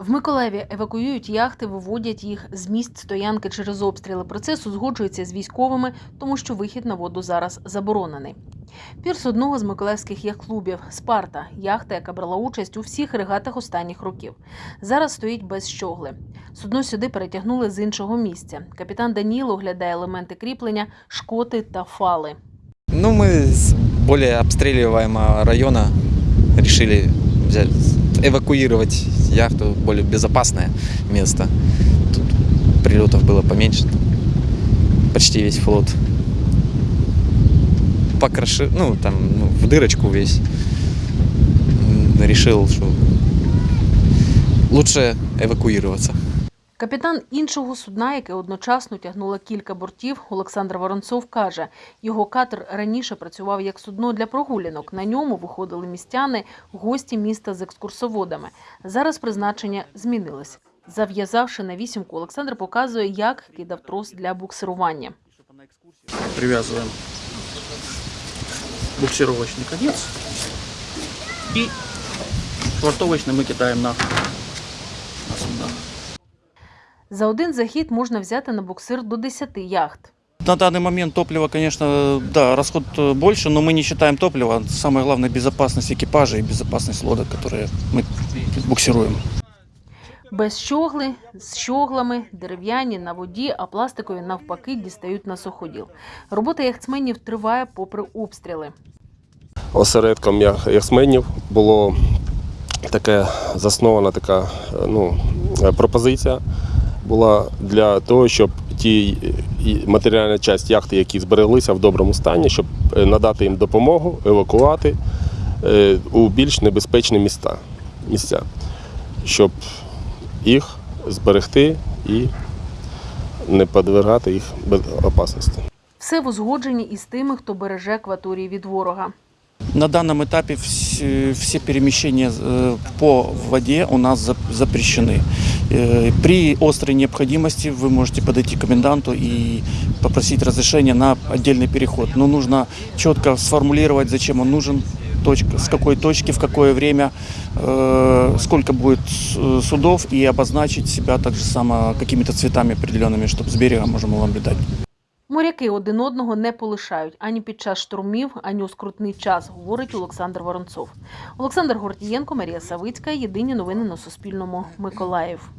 В Миколаєві евакуюють яхти, виводять їх з місць стоянки через обстріли. Процес узгоджується з військовими, тому що вихід на воду зараз заборонений. Пірс одного з миколаївських яхт-клубів Спарта, яхта, яка брала участь у всіх регатах останніх років. Зараз стоїть без щогли. Судно сюди перетягнули з іншого місця. Капітан Даніло оглядає елементи кріплення, шкоти та фали. Ну, мы с более обстреливаемого района решили взять, эвакуировать яхту в более безопасное место. Тут прилетов было поменьше. Почти весь флот покрошил, ну, там, ну, в дырочку весь. Решил, что лучше эвакуироваться. Капітан іншого судна, яке одночасно тягнуло кілька бортів, Олександр Воронцов каже, його катер раніше працював як судно для прогулянок. На ньому виходили містяни, гості міста з екскурсоводами. Зараз призначення змінилось. Зав'язавши на вісімку, Олександр показує, як кидав трос для буксирування. привязываем буксировочный конец и швартовочный мы кидаем на, на суда. За один захід можна взяти на буксир до 10 яхт. На данный момент топлива, конечно, да, расход э, больше, но мы не считаем топлива. Самое главное безопасность экипажа и безопасность лодок, которые мы буксируем. Без щогли, з щоглами, дерев'яні на воді, а пластикові навпаки дістають на суходіл. Робота яхтсменів триває попри обстріли. осередком ях- яхтсменів було таке заснована така е, ну, е, пропозиція була для того, щоб ті матеріальна часть яхти, які збереглися в доброму стані, щоб е, надати їм допомогу, евакувати е, у більш небезпечні міста, місця, щоб їх зберегти і не подвергати їх без- опасності. Все в узгодженні із тими, хто береже акваторії від ворога. На данном этапе вс- все перемещения э, по воде у нас зап- запрещены. Э, При острой необходимости вы можете подойти к коменданту и попросить разрешения на отдельный переход. Но нужно четко сформулировать, зачем он нужен, с какой точки, в какое время, э, сколько будет судов и обозначить себя также само какими-то цветами определенными, чтобы с берега можно было наблюдать. Моряки один одного не полишають ані під час штурмів, ані у скрутний час, говорить Олександр Воронцов. Олександр Гордієнко, Марія Савицька. Єдині новини на Суспільному. Миколаїв.